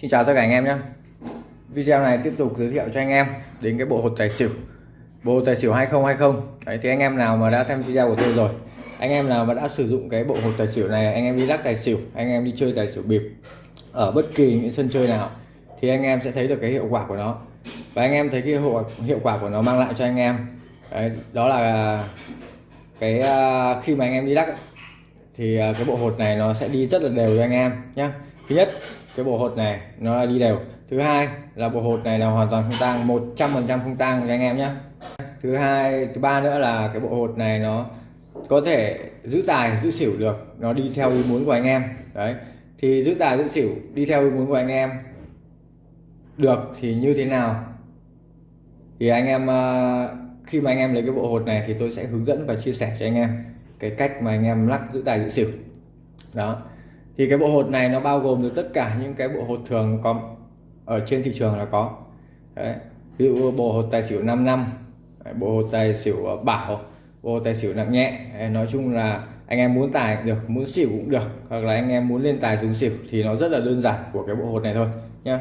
Xin chào tất cả anh em nhé Video này tiếp tục giới thiệu cho anh em đến cái bộ hột tài xỉu Bộ hột tài xỉu 2020 Đấy thì anh em nào mà đã xem video của tôi rồi Anh em nào mà đã sử dụng cái bộ hột tài xỉu này Anh em đi lắc tài xỉu, anh em đi chơi tài xỉu bịp Ở bất kỳ những sân chơi nào Thì anh em sẽ thấy được cái hiệu quả của nó Và anh em thấy cái hiệu, hiệu quả của nó mang lại cho anh em Đấy, Đó là cái khi mà anh em đi lắc thì cái bộ hột này nó sẽ đi rất là đều cho anh em nhé thứ nhất cái bộ hột này, nó là đi đều. Thứ hai là bộ hột này là hoàn toàn không tang 100 phần trăm không tang cho anh em nhé. Thứ hai, thứ ba nữa là cái bộ hột này nó có thể giữ tài, giữ xỉu được. Nó đi theo ý muốn của anh em. Đấy. Thì giữ tài, giữ xỉu, đi theo ý muốn của anh em được thì như thế nào? Thì anh em à, khi mà anh em lấy cái bộ hột này thì tôi sẽ hướng dẫn và chia sẻ cho anh em cái cách mà anh em lắc giữ tài, giữ xỉu. Đó thì cái bộ hột này nó bao gồm được tất cả những cái bộ hột thường có ở trên thị trường là có Đấy. ví dụ bộ hột tài xỉu 5 năm bộ hột tài xỉu ờ, bảo, bộ hột tài xỉu nặng nhẹ Đấy. nói chung là anh em muốn tài cũng được, muốn xỉu cũng được, hoặc là anh em muốn lên tài xuống xỉu thì nó rất là đơn giản của cái bộ hột này thôi nhá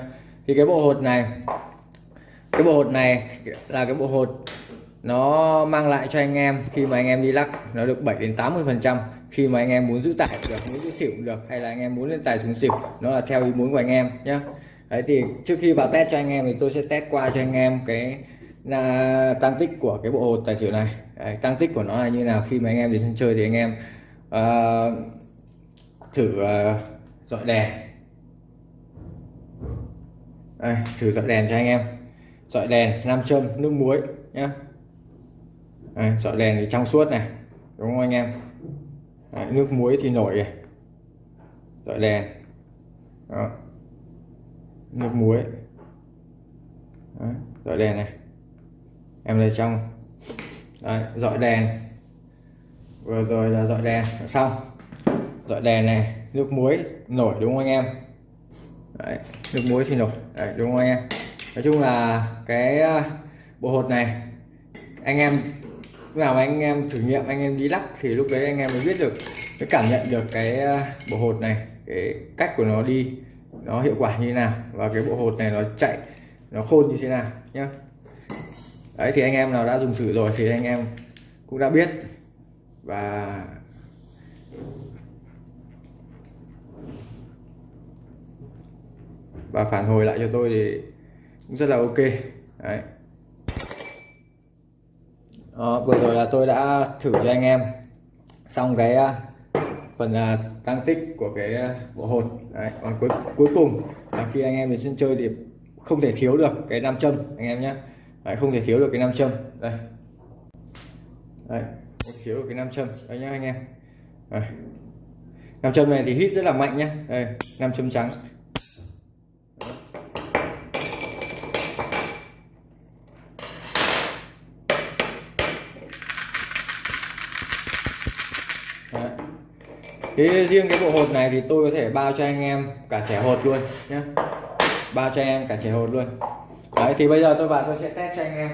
thì cái bộ hột này, cái bộ hột này là cái bộ hột nó mang lại cho anh em khi mà anh em đi lắc nó được 7 đến 80 phần trăm. Khi mà anh em muốn giữ tải được muốn giữ xỉu được hay là anh em muốn lên tài xuống xỉu nó là theo ý muốn của anh em nhé đấy thì trước khi vào test cho anh em thì tôi sẽ test qua cho anh em cái là tăng tích của cái bộ hột tài xỉu này. Đấy, tăng tích của nó là như nào khi mà anh em đến sân chơi thì anh em uh, thử uh, dọi đèn. Đây, thử dọi đèn cho anh em. Dọi đèn nam châm nước muối nhé Đấy, dọi đèn thì trong suốt này đúng không anh em? Đấy, nước muối thì nổi này. Dọi đèn. Đó. nước muối. Đấy, dọi đèn này. Em lấy trong. Đấy, dọi đèn. Vừa rồi là dọi đèn xong. Dọi đèn này nước muối nổi đúng không anh em? Đấy, nước muối thì nổi. Đấy, đúng không anh em? Nói chung là cái ờ, bộ hột này anh em lúc nào mà anh em thử nghiệm, anh em đi lắc thì lúc đấy anh em mới biết được, mới cảm nhận được cái à, bộ hột này, cái cách của nó đi, nó hiệu quả như thế nào và cái bộ hột này nó chạy, nó khôn như thế nào nhé đấy, thì anh em nào đã dùng thử rồi thì anh em cũng đã biết. Và và phản hồi lại cho tôi thì cũng rất là ok. Đấy đó, vừa rồi là tôi đã thử cho anh em xong cái ờ, phần là tăng tích của cái bộ hột Đấy, còn cuối cuối cùng là khi anh em đến sân chơi thì không thể thiếu được cái nam châm anh em nhé. Đấy, không thể thiếu được cái nam châm. Đây. Đấy, không thiếu được cái nam châm. Đây nhá anh em. Đấy. nam châm này thì hít rất là mạnh nhá. Đây nam châm trắng. Dạ. Thế riêng cái bộ hột này thì tôi có thể bao cho anh em cả trẻ hột luôn nhé bao cho anh em cả trẻ hột luôn. Đấy thì bây giờ tôi vào tôi sẽ test cho anh em.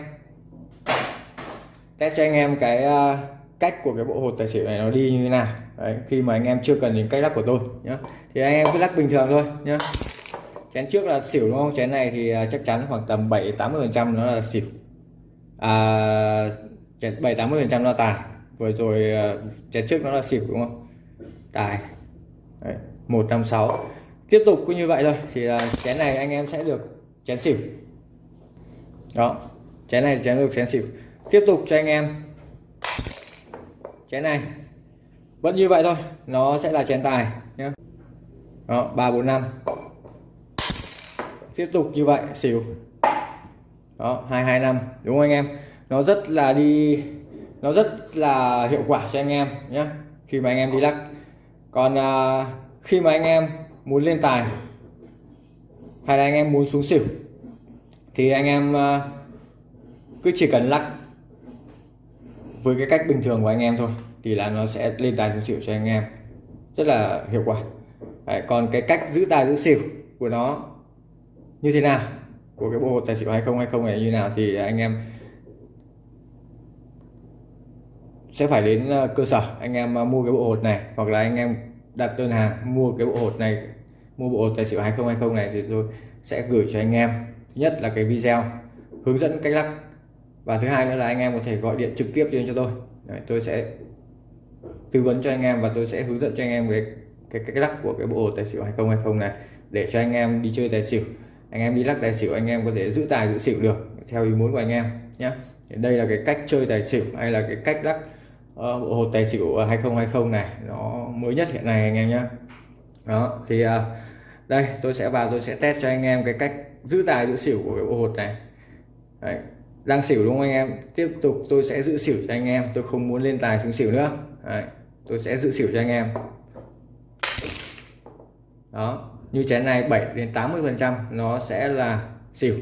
Test cho anh em cái uh, cách của cái bộ hột tài xỉu này nó đi như thế nào. Đấy, khi mà anh em chưa cần đến cách lắc của tôi nhé thì anh em cứ lắc bình thường thôi nhé chén trước là xỉu đúng không? Chén này thì à, chắc chắn khoảng tầm 7 80 phần trăm nó là xỉu. À, 7 80 phần trăm nó tài vừa rồi à, chén trước nó là xỉu đúng không? Tài. Đấy, 156 tiếp tục cũng như vậy thôi thì là chén này anh em sẽ được chén xỉu. Đó chén này chén được chén xỉu. Tiếp tục cho anh em. Chén này vẫn như vậy thôi nó sẽ là chén tài nhé đó ba bốn năm. Tiếp tục như vậy xỉu. Đó hai hai năm. Đúng không anh em? Nó rất là đi nó rất là hiệu quả cho anh em nhé khi mà anh em đi lắc. Còn à, khi mà anh em muốn lên tài hay là anh em muốn xuống xỉu thì anh em à, cứ chỉ cần lắc với cái cách bình thường của anh em thôi thì là nó sẽ lên tài xuống xỉu cho anh em. Rất là hiệu quả. Đấy, còn cái cách giữ tài giữ xỉu của nó như thế nào của cái bộ hột tài xỉu 2020 này như nào thì anh em sẽ phải đến ờ, cơ sở anh em ờ, mua cái bộ hột này hoặc là anh em đặt đơn hàng mua cái bộ hột này mua bộ hột tài xỉu 2020 này thì tôi sẽ gửi cho anh em. Thứ nhất là cái video hướng dẫn cách lắc và thứ hai nữa là anh em có thể gọi điện trực tiếp cho tôi. Đấy, tôi sẽ tư vấn cho anh em và tôi sẽ hướng dẫn cho anh em cái cái cách lắc của cái bộ hột tài xỉu 2020 này để cho anh em đi chơi tài xỉu. Anh em đi lắc tài xỉu anh em có thể giữ tài giữ xỉu được theo ý muốn của anh em nhé đây là cái cách chơi tài xỉu hay là cái cách lắc Ờ, bộ hột tài xỉu ờ, 2020 này, nó mới nhất hiện nay anh em nhé đó, thì ờ, đây, tôi sẽ vào, tôi sẽ test cho anh em cái cách giữ tài, giữ xỉu của cái bộ hột này Đấy. đang xỉu đúng không anh em tiếp tục tôi sẽ giữ xỉu cho anh em, tôi không muốn lên tài xuống xỉu nữa Đấy. tôi sẽ giữ xỉu cho anh em đó, như chén này 7 đến 80 phần trăm nó sẽ là xỉu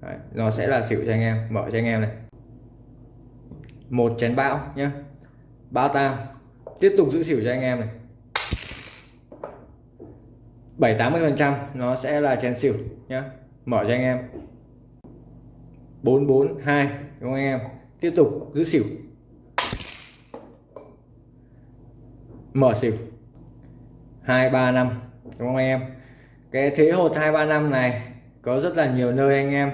Đấy. nó sẽ là xỉu cho anh em, mở cho anh em này một chén bão nhé bão tam tiếp tục giữ xỉu cho anh em này. 7 80 phần trăm nó sẽ là chén xỉu nhé mở cho anh em. 442 đúng không anh em? Tiếp tục giữ xỉu. Mở xỉu. 235 đúng không anh em? Cái thế hột 235 này có rất là nhiều nơi anh em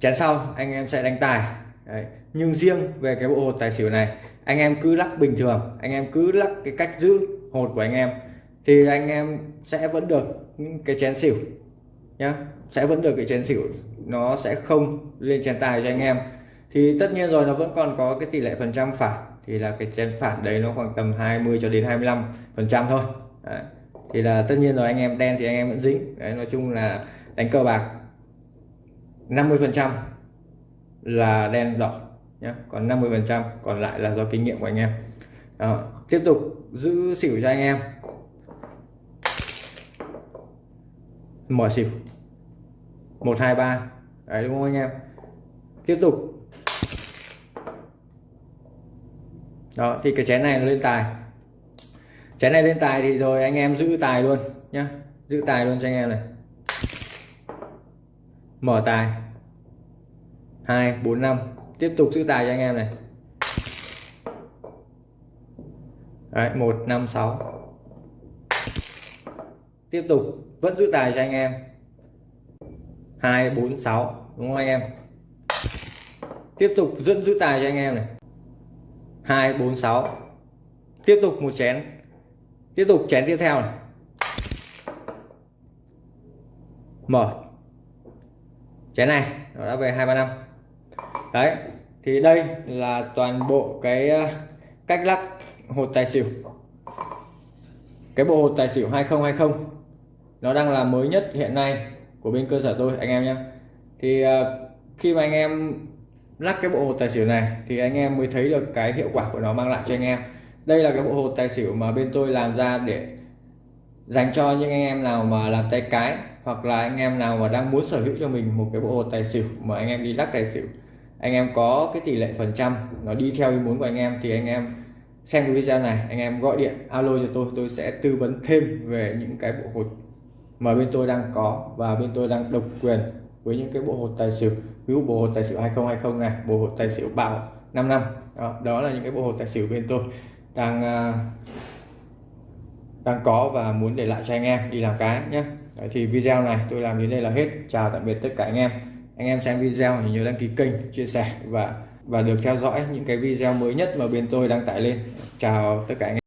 chén sau anh em sẽ đánh tài. Đấy. nhưng riêng về cái bộ hột tài xỉu này anh em cứ lắc bình thường, anh em cứ lắc cái cách giữ hột của anh em, thì anh em sẽ vẫn được cái chén xỉu nhá. Sẽ vẫn được cái chén xỉu, nó sẽ không lên chén tài cho anh em. Thì tất nhiên rồi, nó vẫn còn có cái tỷ lệ phần trăm phản, thì là cái chén phản đấy nó khoảng tầm 20 cho đến 25 phần trăm thôi. Đấy. thì là tất nhiên rồi, anh em đen thì anh em vẫn dính. Đấy, nói chung là đánh cờ bạc 50 phần trăm là đen đỏ nhé còn 50 phần trăm, còn lại là do kinh nghiệm của anh em. Đó. tiếp tục giữ xỉu cho anh em. Mở xỉu. 123 đấy, đúng không anh em? Tiếp tục. Đó, thì cái chén này nó lên tài. Chén này lên tài thì rồi anh em giữ tài luôn, nhá. Giữ tài luôn cho anh em này. Mở tài. 2 4 5 tiếp tục giữ tài cho anh em này. Đấy, 1 5 6 tiếp tục vẫn giữ tài cho anh em. 2 4 6 đúng không anh em? Tiếp tục dẫn giữ tài cho anh em này. 2 4 6 tiếp tục một chén. Tiếp tục chén tiếp theo này. Mở. Chén này nó đã về 235 đấy, thì đây là toàn bộ cái ờ, cách lắc hột tài xỉu. Cái bộ hột tài xỉu 2020 nó đang là mới nhất hiện nay của bên cơ sở tôi, anh em nhé thì ờ, khi mà anh em lắc cái bộ hột tài xỉu này, thì anh em mới thấy được cái hiệu quả của nó mang lại cho anh em. Đây là cái bộ hột tài xỉu mà bên tôi làm ra để dành cho những anh em nào mà làm tay cái, hoặc là anh em nào mà đang muốn sở hữu cho mình một cái bộ hột tài xỉu mà anh em đi lắc tài xỉu anh em có cái tỷ lệ phần trăm nó đi theo ý muốn của anh em thì anh em xem cái video này anh em gọi điện alo cho tôi tôi sẽ tư vấn thêm về những cái bộ hột mà bên tôi đang có và bên tôi đang độc quyền với những cái bộ hột tài xỉu. Ví dụ bộ hột tài xỉu 2020 này bộ hột tài xỉu bảo 5 năm. Đó, đó là những cái bộ hột tài xỉu bên tôi đang à, đang có và muốn để lại cho anh em đi làm cái nhé. Đấy, thì video này tôi làm đến đây là hết. Chào tạm biệt tất cả anh em anh em xem video thì nhớ đăng ký kênh, chia sẻ và và được theo dõi những cái video mới nhất mà bên tôi đăng tải lên. Chào tất cả anh em.